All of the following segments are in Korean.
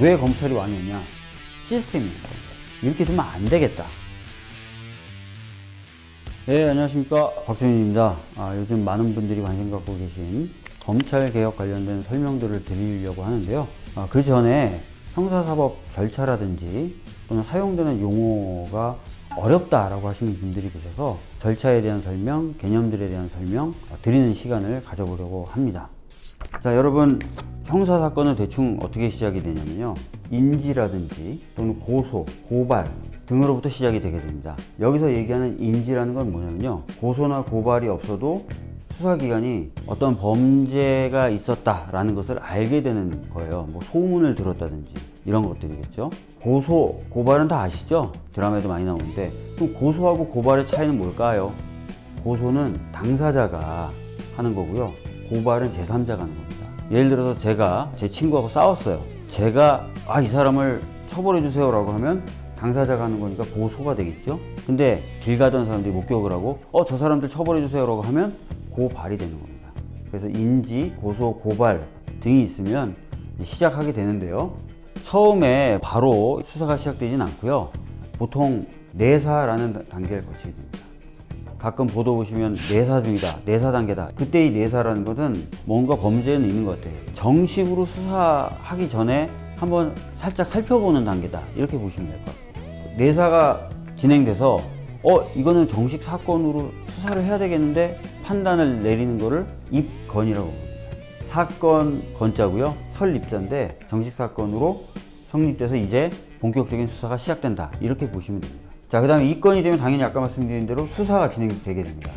왜 검찰이 왔느냐? 시스템이 이렇게 되면 안 되겠다. 네, 안녕하십니까. 박준입니다. 아, 요즘 많은 분들이 관심 갖고 계신 검찰 개혁 관련된 설명들을 드리려고 하는데요. 아, 그 전에 형사사법 절차라든지 또는 사용되는 용어가 어렵다라고 하시는 분들이 계셔서 절차에 대한 설명, 개념들에 대한 설명 드리는 시간을 가져보려고 합니다. 자, 여러분 형사 사건은 대충 어떻게 시작이 되냐면요. 인지라든지 또는 고소, 고발 등으로부터 시작이 되게 됩니다. 여기서 얘기하는 인지라는 건 뭐냐면요. 고소나 고발이 없어도 수사기관이 어떤 범죄가 있었다라는 것을 알게 되는 거예요. 뭐 소문을 들었다든지 이런 것들이겠죠. 고소, 고발은 다 아시죠? 드라마에도 많이 나오는데 그럼 고소하고 고발의 차이는 뭘까요? 고소는 당사자가 하는 거고요. 고발은 제3자가 하는 겁니다. 예를 들어서 제가 제 친구하고 싸웠어요. 제가 아 이 사람을 처벌해 주세요 라고 하면 당사자가 하는 거니까 고소가 되겠죠. 근데 길 가던 사람들이 목격을 하고 어 저 사람들 처벌해 주세요 라고 하면 고발이 되는 겁니다. 그래서 인지, 고소, 고발 등이 있으면 시작하게 되는데요. 처음에 바로 수사가 시작되진 않고요. 보통 내사라는 단계를 거치게 됩니다. 가끔 보도 보시면 내사 중이다, 내사 단계다. 그때 이 내사라는 것은 뭔가 범죄는 있는 것 같아요. 정식으로 수사하기 전에 한번 살짝 살펴보는 단계다. 이렇게 보시면 될 것 같습니다. 내사가 진행돼서 어 이거는 정식 사건으로 수사를 해야 되겠는데 판단을 내리는 거를 입건이라고 합니다. 사건 건자고요. 설입자인데 정식 사건으로 성립돼서 이제 본격적인 수사가 시작된다. 이렇게 보시면 됩니다. 자, 그 다음에 입건이 되면 당연히 아까 말씀드린 대로 수사가 진행되게 됩니다.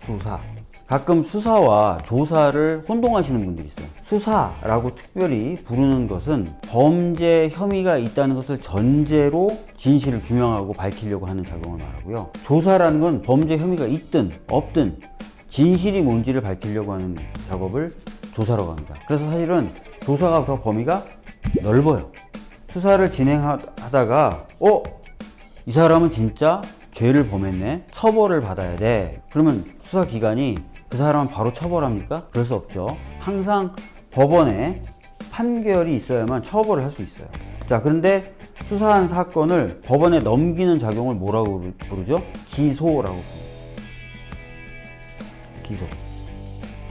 수사. 가끔 수사와 조사를 혼동하시는 분들이 있어요. 수사라고 특별히 부르는 것은 범죄 혐의가 있다는 것을 전제로 진실을 규명하고 밝히려고 하는 작용을 말하고요. 조사라는 건 범죄 혐의가 있든 없든 진실이 뭔지를 밝히려고 하는 작업을 조사라고 합니다. 그래서 사실은 조사가 더 범위가 넓어요. 수사를 진행하다가 어? 이 사람은 진짜 죄를 범했네. 처벌을 받아야 돼. 그러면 수사기관이 그 사람은 바로 처벌합니까? 그럴 수 없죠. 항상 법원에 판결이 있어야만 처벌을 할 수 있어요. 자, 그런데 수사한 사건을 법원에 넘기는 작용을 뭐라고 부르죠? 기소라고 부릅니다. 기소.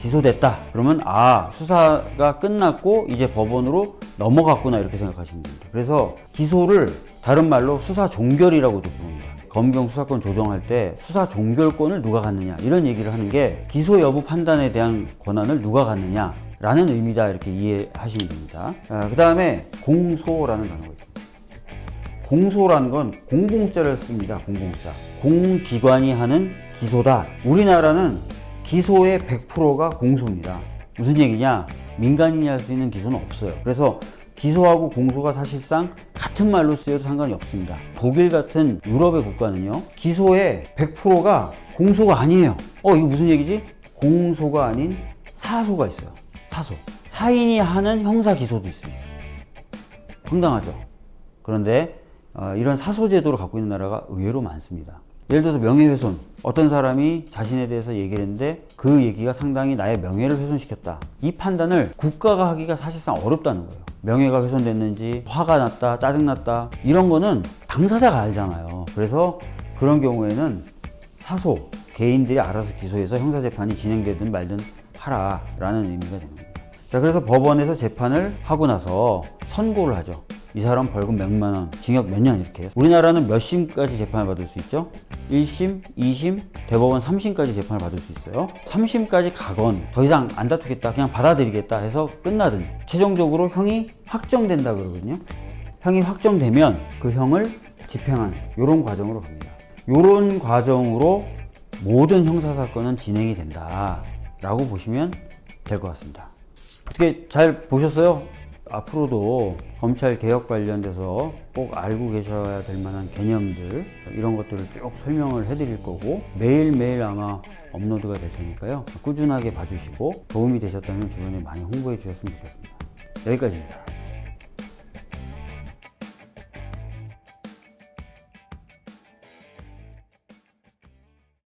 기소됐다. 그러면 아, 수사가 끝났고 이제 법원으로 넘어갔구나 이렇게 생각하시면 됩니다. 그래서 기소를 다른 말로 수사 종결이라고도 부릅니다. 검경 수사권 조정할 때 수사 종결권을 누가 갖느냐 이런 얘기를 하는 게 기소 여부 판단에 대한 권한을 누가 갖느냐 라는 의미다 이렇게 이해하시면 됩니다. 아, 그 다음에 공소라는 단어가 있습니다. 공소라는 건 공공자를 씁니다. 공공자. 공기관이 하는 기소다. 우리나라는 기소의 100%가 공소입니다. 무슨 얘기냐? 민간인이 할 수 있는 기소는 없어요. 그래서 기소하고 공소가 사실상 같은 말로 쓰여도 상관이 없습니다. 독일 같은 유럽의 국가는요, 기소의 100%가 공소가 아니에요. 어, 이거 무슨 얘기지? 공소가 아닌 사소가 있어요. 사소. 사인이 하는 형사 기소도 있습니다. 황당하죠. 그런데 어, 이런 사소 제도를 갖고 있는 나라가 의외로 많습니다. 예를 들어서 명예훼손. 어떤 사람이 자신에 대해서 얘기를 했는데 그 얘기가 상당히 나의 명예를 훼손시켰다. 이 판단을 국가가 하기가 사실상 어렵다는 거예요. 명예가 훼손됐는지, 화가 났다, 짜증났다. 이런 거는 당사자가 알잖아요. 그래서 그런 경우에는 사소, 개인들이 알아서 기소해서 형사재판이 진행되든 말든 하라 라는 의미가 됩니다. 자, 그래서 법원에서 재판을 하고 나서 선고를 하죠. 이 사람 벌금 몇만 원, 징역 몇 년 이렇게. 우리나라는 몇 심까지 재판을 받을 수 있죠? 1심, 2심, 대법원 3심까지 재판을 받을 수 있어요. 3심까지 가건 더 이상 안 다투겠다, 그냥 받아들이겠다 해서 끝나든 최종적으로 형이 확정된다 그러거든요. 형이 확정되면 그 형을 집행하는 이런 과정으로 갑니다. 이런 과정으로 모든 형사사건은 진행이 된다 라고 보시면 될 것 같습니다. 어떻게 잘 보셨어요? 앞으로도 검찰 개혁 관련돼서 꼭 알고 계셔야 될 만한 개념들 이런 것들을 쭉 설명을 해드릴 거고 매일매일 아마 업로드가 될 테니까요. 꾸준하게 봐주시고 도움이 되셨다면 주변에 많이 홍보해 주셨으면 좋겠습니다. 여기까지입니다